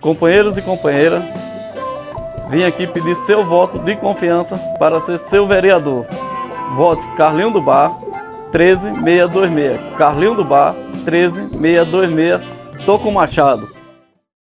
Companheiros e companheiras, vim aqui pedir seu voto de confiança para ser seu vereador. Vote Carlinho do Bar 13626. Carlinho do Bar 13626. Tô com Machado.